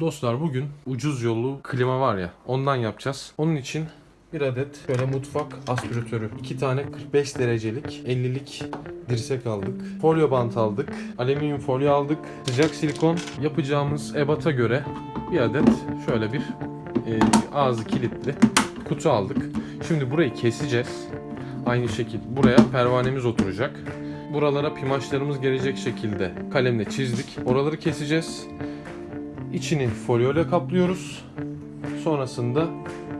Dostlar bugün ucuz yollu klima var ya ondan yapacağız. Onun için bir adet şöyle mutfak aspiratörü. 2 tane 45 derecelik 50'lik dirsek aldık. Folyo bant aldık. Alüminyum folyo aldık. Sıcak silikon. Yapacağımız ebata göre bir adet şöyle bir e, ağzı kilitli kutu aldık. Şimdi burayı keseceğiz. Aynı şekilde buraya pervanemiz oturacak. Buralara pimaçlarımız gelecek şekilde kalemle çizdik. Oraları keseceğiz. İçini folyoyla kaplıyoruz. Sonrasında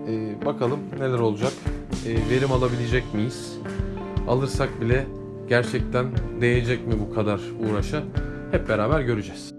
e, bakalım neler olacak. E, verim alabilecek miyiz? Alırsak bile gerçekten değecek mi bu kadar uğraşa? Hep beraber göreceğiz.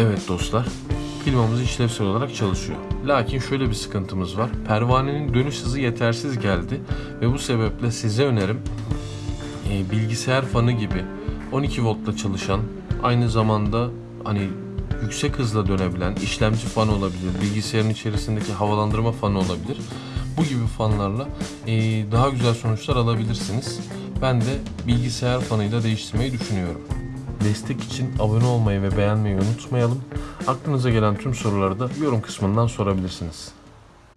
Evet dostlar, klimamız işlevsel olarak çalışıyor. Lakin şöyle bir sıkıntımız var. Pervanenin dönüş hızı yetersiz geldi ve bu sebeple size önerim e, bilgisayar fanı gibi 12 voltla çalışan, aynı zamanda hani yüksek hızla dönebilen işlemci fanı olabilir, bilgisayarın içerisindeki havalandırma fanı olabilir. Bu gibi fanlarla e, daha güzel sonuçlar alabilirsiniz. Ben de bilgisayar fanıyla değiştirmeyi düşünüyorum. Destek için abone olmayı ve beğenmeyi unutmayalım. Aklınıza gelen tüm soruları da yorum kısmından sorabilirsiniz.